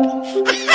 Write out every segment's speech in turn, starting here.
Oh,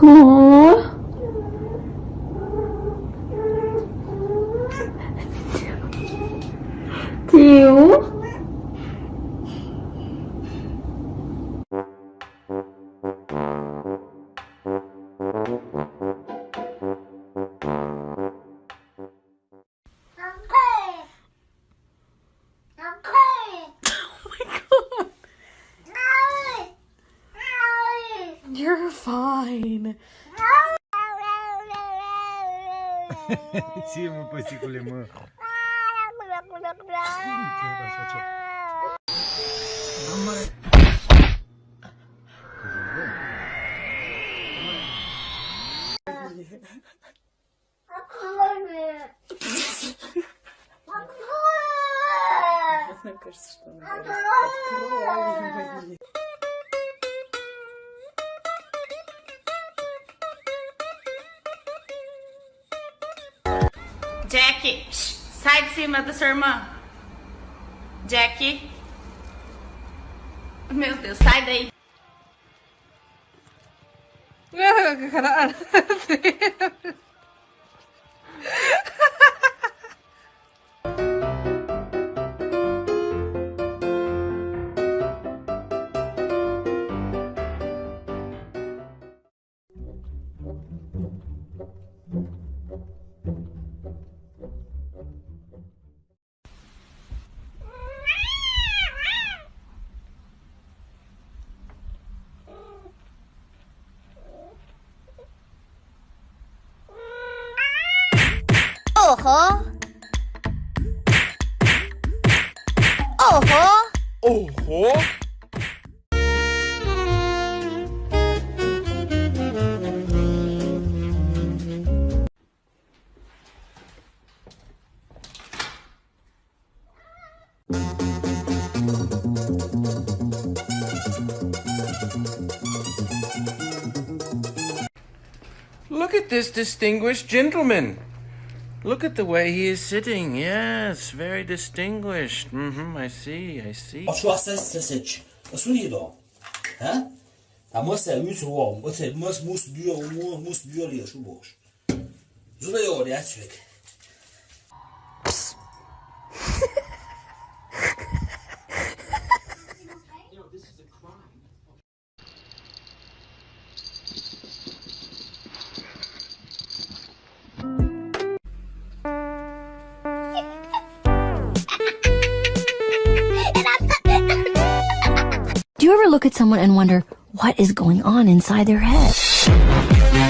고마워. 지우. вами. Тиму посекли мы. Мне кажется, что она Jack, sai de cima da sua irmã. Jack. Meu Deus, sai daí. Caralho. Oho. Oho. Oho. Look at this distinguished gentleman. Look at the way he is sitting. Yes, very distinguished. Mm-hmm, I see, I see. look at someone and wonder what is going on inside their head.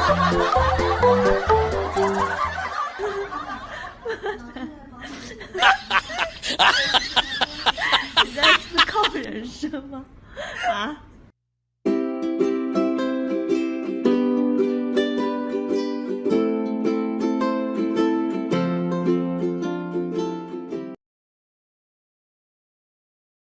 你在思考人生吗？啊？